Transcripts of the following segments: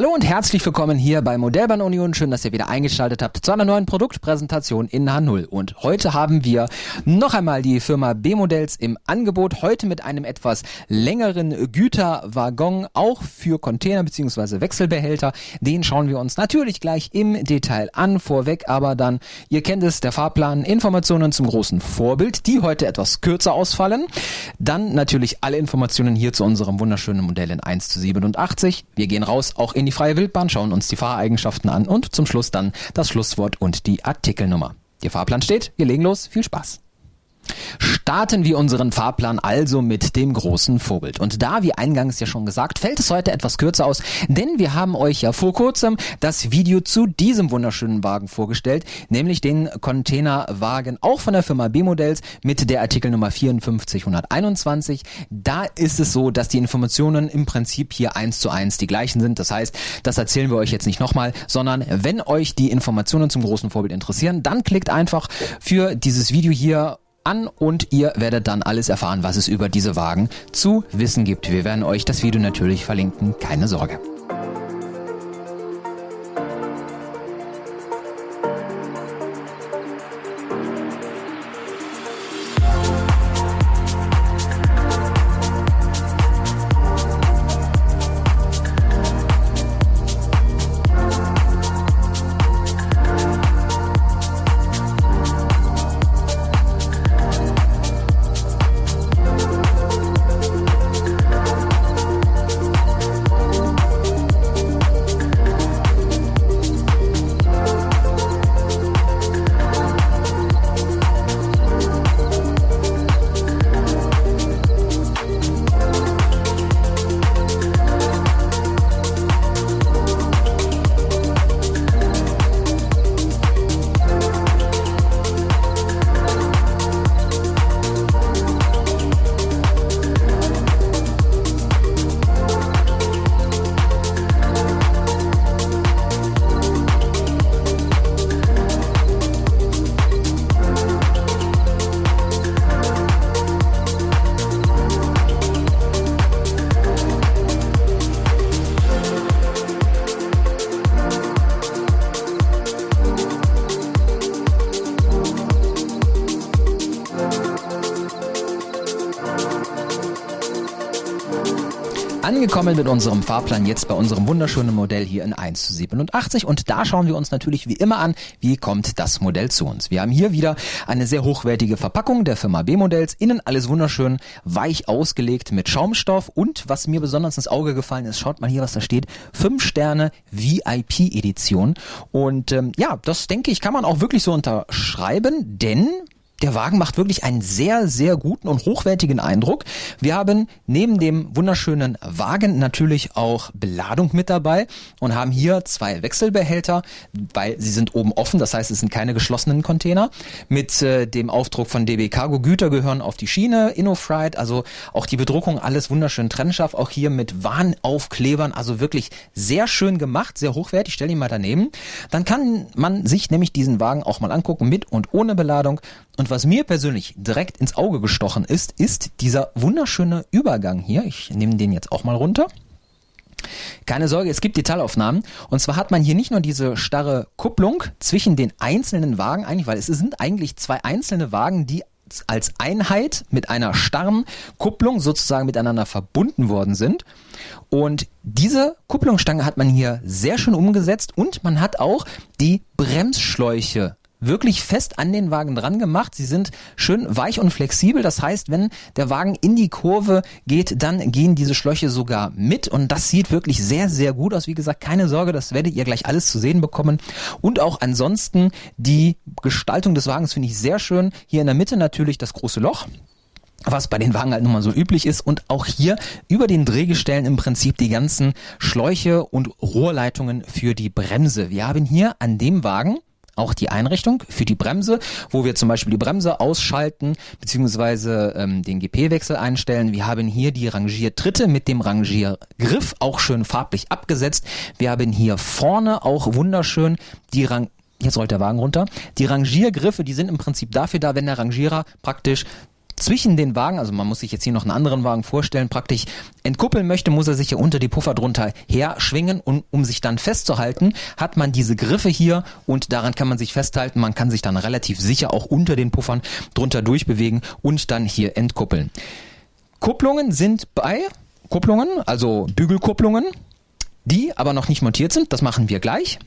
Hallo und herzlich willkommen hier bei Modellbahn Union. Schön, dass ihr wieder eingeschaltet habt zu einer neuen Produktpräsentation in H0. Und heute haben wir noch einmal die Firma B-Modells im Angebot. Heute mit einem etwas längeren Güterwaggon, auch für Container bzw. Wechselbehälter. Den schauen wir uns natürlich gleich im Detail an. Vorweg aber dann, ihr kennt es, der Fahrplan, Informationen zum großen Vorbild, die heute etwas kürzer ausfallen. Dann natürlich alle Informationen hier zu unserem wunderschönen Modell in 1 zu 87. Wir gehen raus, auch in in die freie Wildbahn, schauen uns die Fahreigenschaften an und zum Schluss dann das Schlusswort und die Artikelnummer. Der Fahrplan steht, wir legen los, viel Spaß. Starten wir unseren Fahrplan also mit dem großen Vorbild. Und da, wie eingangs ja schon gesagt, fällt es heute etwas kürzer aus, denn wir haben euch ja vor kurzem das Video zu diesem wunderschönen Wagen vorgestellt, nämlich den Containerwagen auch von der Firma B-Modells mit der Artikelnummer 54121. Da ist es so, dass die Informationen im Prinzip hier eins zu eins die gleichen sind. Das heißt, das erzählen wir euch jetzt nicht nochmal, sondern wenn euch die Informationen zum großen Vorbild interessieren, dann klickt einfach für dieses Video hier an und ihr werdet dann alles erfahren, was es über diese Wagen zu wissen gibt. Wir werden euch das Video natürlich verlinken, keine Sorge. Angekommen mit unserem Fahrplan jetzt bei unserem wunderschönen Modell hier in 1 zu 87 und da schauen wir uns natürlich wie immer an, wie kommt das Modell zu uns. Wir haben hier wieder eine sehr hochwertige Verpackung der Firma B-Modells, innen alles wunderschön weich ausgelegt mit Schaumstoff. Und was mir besonders ins Auge gefallen ist, schaut mal hier, was da steht, 5 Sterne VIP Edition. Und ähm, ja, das denke ich kann man auch wirklich so unterschreiben, denn der Wagen macht wirklich einen sehr, sehr guten und hochwertigen Eindruck. Wir haben neben dem wunderschönen Wagen natürlich auch Beladung mit dabei und haben hier zwei Wechselbehälter, weil sie sind oben offen, das heißt, es sind keine geschlossenen Container. Mit äh, dem Aufdruck von DB Cargo Güter gehören auf die Schiene, InnoFright, also auch die Bedruckung, alles wunderschön trennscharf, auch hier mit Warnaufklebern, also wirklich sehr schön gemacht, sehr hochwertig, stell ihn mal daneben. Dann kann man sich nämlich diesen Wagen auch mal angucken, mit und ohne Beladung. Und was mir persönlich direkt ins Auge gestochen ist, ist dieser wunderschöne Übergang hier. Ich nehme den jetzt auch mal runter. Keine Sorge, es gibt Detailaufnahmen. Und zwar hat man hier nicht nur diese starre Kupplung zwischen den einzelnen Wagen eigentlich, weil es sind eigentlich zwei einzelne Wagen, die als Einheit mit einer starren Kupplung sozusagen miteinander verbunden worden sind. Und diese Kupplungsstange hat man hier sehr schön umgesetzt und man hat auch die Bremsschläuche wirklich fest an den Wagen dran gemacht. Sie sind schön weich und flexibel. Das heißt, wenn der Wagen in die Kurve geht, dann gehen diese Schläuche sogar mit. Und das sieht wirklich sehr, sehr gut aus. Wie gesagt, keine Sorge, das werdet ihr gleich alles zu sehen bekommen. Und auch ansonsten die Gestaltung des Wagens finde ich sehr schön. Hier in der Mitte natürlich das große Loch was bei den Wagen halt nun mal so üblich ist und auch hier über den Drehgestellen im Prinzip die ganzen Schläuche und Rohrleitungen für die Bremse. Wir haben hier an dem Wagen auch die Einrichtung für die Bremse, wo wir zum Beispiel die Bremse ausschalten beziehungsweise ähm, den GP-Wechsel einstellen. Wir haben hier die Rangiertritte mit dem Rangiergriff auch schön farblich abgesetzt. Wir haben hier vorne auch wunderschön die Rang Jetzt rollt der Wagen runter. Die Rangiergriffe, die sind im Prinzip dafür da, wenn der Rangierer praktisch zwischen den Wagen, also man muss sich jetzt hier noch einen anderen Wagen vorstellen, praktisch entkuppeln möchte, muss er sich hier unter die Puffer drunter her schwingen und um sich dann festzuhalten, hat man diese Griffe hier und daran kann man sich festhalten. Man kann sich dann relativ sicher auch unter den Puffern drunter durchbewegen und dann hier entkuppeln. Kupplungen sind bei Kupplungen, also Bügelkupplungen, die aber noch nicht montiert sind. Das machen wir gleich.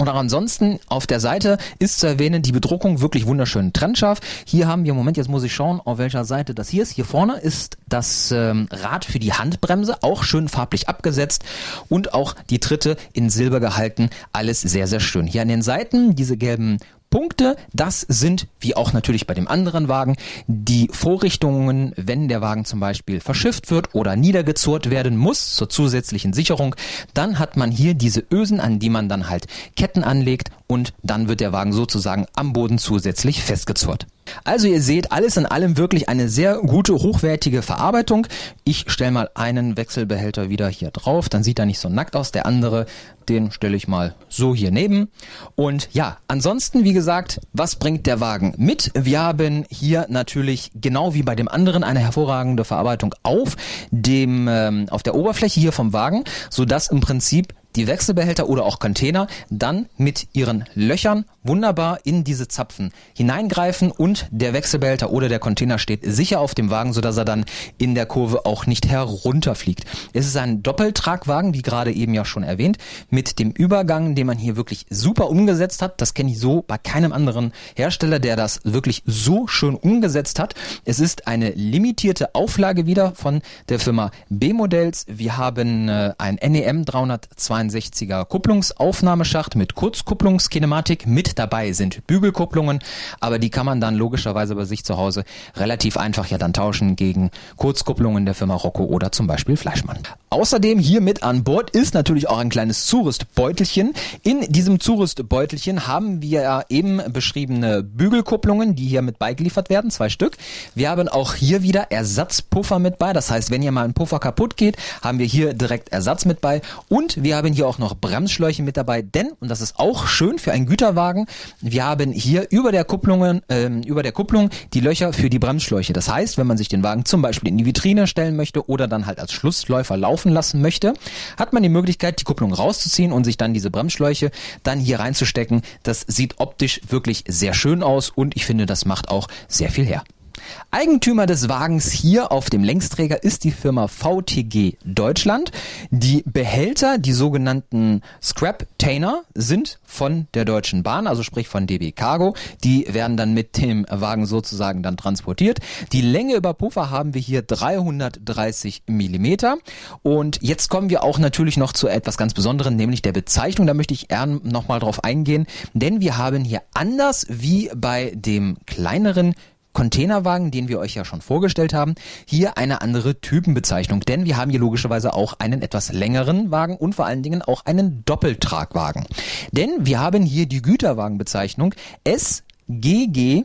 Und auch ansonsten auf der Seite ist zu erwähnen, die Bedruckung wirklich wunderschön trennscharf. Hier haben wir, Moment, jetzt muss ich schauen, auf welcher Seite das hier ist. Hier vorne ist das ähm, Rad für die Handbremse, auch schön farblich abgesetzt und auch die Tritte in Silber gehalten. Alles sehr, sehr schön. Hier an den Seiten diese gelben Punkte, das sind, wie auch natürlich bei dem anderen Wagen, die Vorrichtungen, wenn der Wagen zum Beispiel verschifft wird oder niedergezurrt werden muss zur zusätzlichen Sicherung, dann hat man hier diese Ösen, an die man dann halt Ketten anlegt und dann wird der Wagen sozusagen am Boden zusätzlich festgezurrt. Also ihr seht, alles in allem wirklich eine sehr gute, hochwertige Verarbeitung. Ich stelle mal einen Wechselbehälter wieder hier drauf, dann sieht er nicht so nackt aus. Der andere, den stelle ich mal so hier neben. Und ja, ansonsten, wie gesagt, was bringt der Wagen mit? Wir haben hier natürlich genau wie bei dem anderen eine hervorragende Verarbeitung auf dem ähm, auf der Oberfläche hier vom Wagen, so dass im Prinzip die Wechselbehälter oder auch Container dann mit ihren Löchern wunderbar in diese Zapfen hineingreifen und der Wechselbehälter oder der Container steht sicher auf dem Wagen, sodass er dann in der Kurve auch nicht herunterfliegt. Es ist ein Doppeltragwagen, wie gerade eben ja schon erwähnt, mit dem Übergang, den man hier wirklich super umgesetzt hat. Das kenne ich so bei keinem anderen Hersteller, der das wirklich so schön umgesetzt hat. Es ist eine limitierte Auflage wieder von der Firma B-Modells. Wir haben äh, ein NEM 362er Kupplungsaufnahmeschacht mit Kurzkupplungskinematik mit dabei sind Bügelkupplungen, aber die kann man dann logischerweise bei sich zu Hause relativ einfach ja dann tauschen gegen Kurzkupplungen der Firma Rocco oder zum Beispiel Fleischmann. Außerdem hier mit an Bord ist natürlich auch ein kleines Zurüstbeutelchen. In diesem Zurüstbeutelchen haben wir ja eben beschriebene Bügelkupplungen, die hier mit beigeliefert werden, zwei Stück. Wir haben auch hier wieder Ersatzpuffer mit bei. Das heißt, wenn hier mal ein Puffer kaputt geht, haben wir hier direkt Ersatz mit bei. Und wir haben hier auch noch Bremsschläuche mit dabei, denn, und das ist auch schön für einen Güterwagen, wir haben hier über der Kupplung, ähm, über der Kupplung die Löcher für die Bremsschläuche. Das heißt, wenn man sich den Wagen zum Beispiel in die Vitrine stellen möchte oder dann halt als Schlussläufer laufen lassen möchte, hat man die Möglichkeit, die Kupplung rauszuziehen und sich dann diese Bremsschläuche dann hier reinzustecken. Das sieht optisch wirklich sehr schön aus und ich finde, das macht auch sehr viel her. Eigentümer des Wagens hier auf dem Längsträger ist die Firma VTG Deutschland. Die Behälter, die sogenannten Scrap-Tainer, sind von der Deutschen Bahn, also sprich von DB Cargo. Die werden dann mit dem Wagen sozusagen dann transportiert. Die Länge über Puffer haben wir hier 330 Millimeter. Und jetzt kommen wir auch natürlich noch zu etwas ganz Besonderem, nämlich der Bezeichnung. Da möchte ich gern nochmal drauf eingehen, denn wir haben hier anders wie bei dem kleineren Containerwagen, den wir euch ja schon vorgestellt haben, hier eine andere Typenbezeichnung, denn wir haben hier logischerweise auch einen etwas längeren Wagen und vor allen Dingen auch einen Doppeltragwagen. Denn wir haben hier die Güterwagenbezeichnung SGGRRS.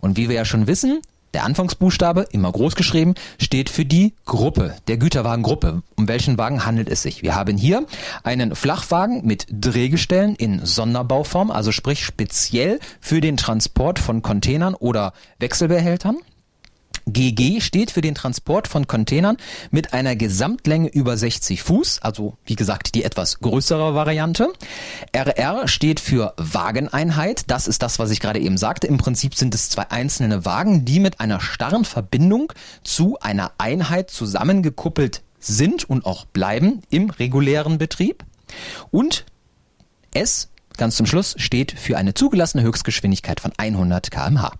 Und wie wir ja schon wissen, der Anfangsbuchstabe, immer groß geschrieben, steht für die Gruppe, der Güterwagengruppe. Um welchen Wagen handelt es sich? Wir haben hier einen Flachwagen mit Drehgestellen in Sonderbauform, also sprich speziell für den Transport von Containern oder Wechselbehältern. GG steht für den Transport von Containern mit einer Gesamtlänge über 60 Fuß, also wie gesagt die etwas größere Variante. RR steht für Wageneinheit, das ist das, was ich gerade eben sagte. Im Prinzip sind es zwei einzelne Wagen, die mit einer starren Verbindung zu einer Einheit zusammengekuppelt sind und auch bleiben im regulären Betrieb. Und S, ganz zum Schluss, steht für eine zugelassene Höchstgeschwindigkeit von 100 kmh.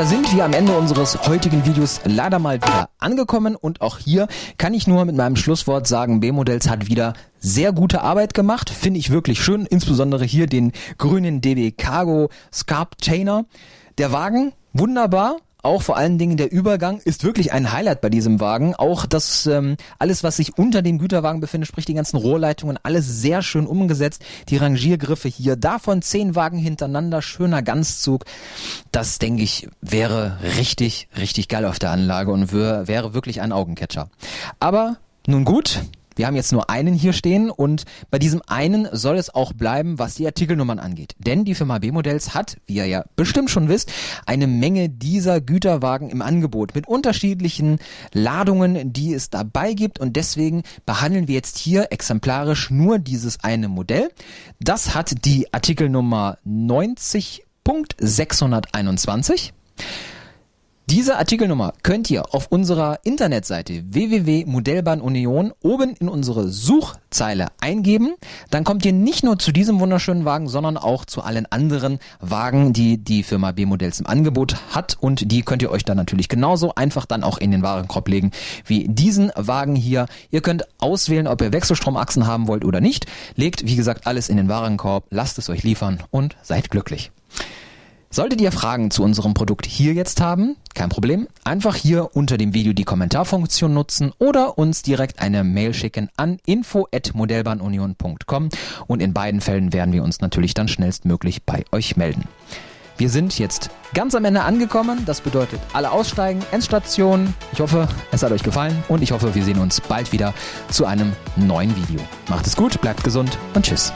Da sind wir am Ende unseres heutigen Videos leider mal wieder angekommen. Und auch hier kann ich nur mit meinem Schlusswort sagen, B-Modells hat wieder sehr gute Arbeit gemacht, finde ich wirklich schön, insbesondere hier den grünen DB Cargo Scarp Chainer. Der Wagen, wunderbar, auch vor allen Dingen der Übergang ist wirklich ein Highlight bei diesem Wagen. Auch das ähm, alles, was sich unter dem Güterwagen befindet, sprich die ganzen Rohrleitungen, alles sehr schön umgesetzt. Die Rangiergriffe hier, davon zehn Wagen hintereinander, schöner Ganzzug. Das denke ich wäre richtig, richtig geil auf der Anlage und wäre wirklich ein Augencatcher. Aber nun gut, wir haben jetzt nur einen hier stehen und bei diesem einen soll es auch bleiben, was die Artikelnummern angeht. Denn die Firma B-Modells hat, wie ihr ja bestimmt schon wisst, eine Menge dieser Güterwagen im Angebot mit unterschiedlichen Ladungen, die es dabei gibt und deswegen behandeln wir jetzt hier exemplarisch nur dieses eine Modell. Das hat die Artikelnummer 90.621. Diese Artikelnummer könnt ihr auf unserer Internetseite www.modellbahnunion oben in unsere Suchzeile eingeben. Dann kommt ihr nicht nur zu diesem wunderschönen Wagen, sondern auch zu allen anderen Wagen, die die Firma B-Modells im Angebot hat. Und die könnt ihr euch dann natürlich genauso einfach dann auch in den Warenkorb legen wie diesen Wagen hier. Ihr könnt auswählen, ob ihr Wechselstromachsen haben wollt oder nicht. Legt, wie gesagt, alles in den Warenkorb, lasst es euch liefern und seid glücklich. Solltet ihr Fragen zu unserem Produkt hier jetzt haben, kein Problem, einfach hier unter dem Video die Kommentarfunktion nutzen oder uns direkt eine Mail schicken an info@modellbahnunion.com und in beiden Fällen werden wir uns natürlich dann schnellstmöglich bei euch melden. Wir sind jetzt ganz am Ende angekommen. Das bedeutet, alle aussteigen, Endstation. Ich hoffe, es hat euch gefallen und ich hoffe, wir sehen uns bald wieder zu einem neuen Video. Macht es gut, bleibt gesund und tschüss.